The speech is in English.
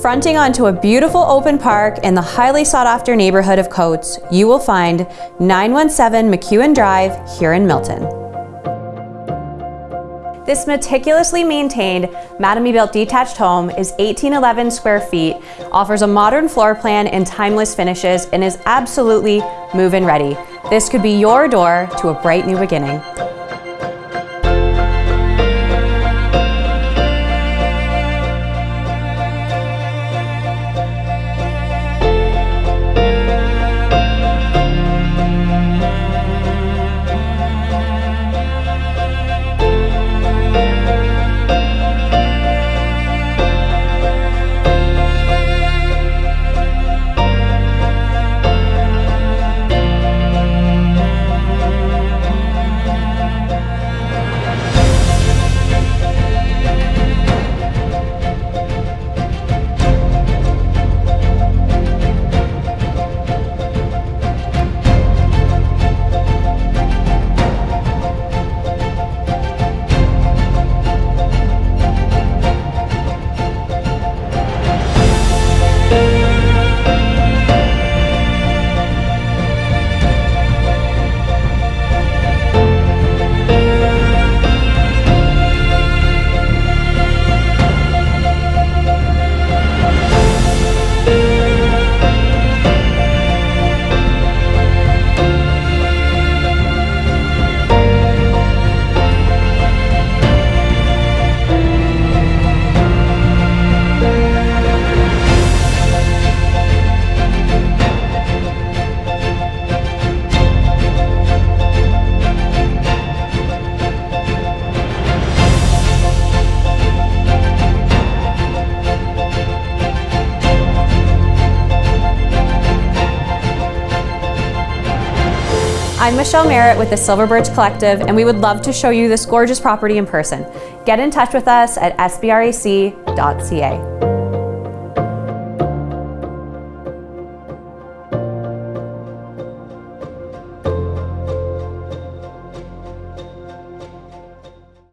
Fronting onto a beautiful open park in the highly sought after neighborhood of Coates, you will find 917 McEwen Drive here in Milton. This meticulously maintained Mattamy built detached home is 1811 square feet, offers a modern floor plan and timeless finishes, and is absolutely move-in ready. This could be your door to a bright new beginning. I'm Michelle Merritt with the Silver Birch Collective, and we would love to show you this gorgeous property in person. Get in touch with us at sbrac.ca.